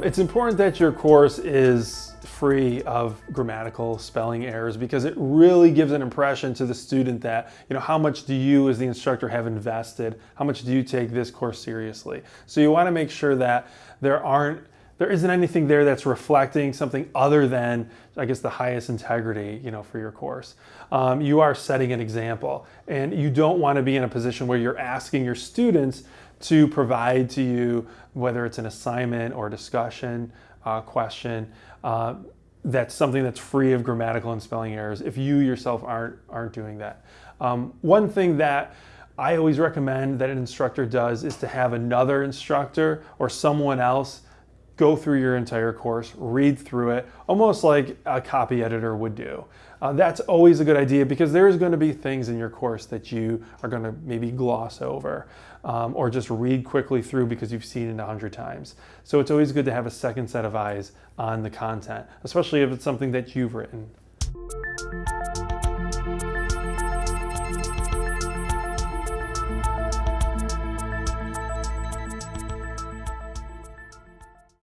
It's important that your course is free of grammatical spelling errors because it really gives an impression to the student that, you know, how much do you as the instructor have invested? How much do you take this course seriously? So you want to make sure that there aren't there isn't anything there that's reflecting something other than, I guess, the highest integrity, you know, for your course. Um, you are setting an example, and you don't want to be in a position where you're asking your students to provide to you, whether it's an assignment or discussion uh, question, uh, that's something that's free of grammatical and spelling errors if you yourself aren't, aren't doing that. Um, one thing that I always recommend that an instructor does is to have another instructor or someone else go through your entire course, read through it, almost like a copy editor would do. Uh, that's always a good idea because there's going to be things in your course that you are going to maybe gloss over um, or just read quickly through because you've seen it a hundred times. So it's always good to have a second set of eyes on the content, especially if it's something that you've written.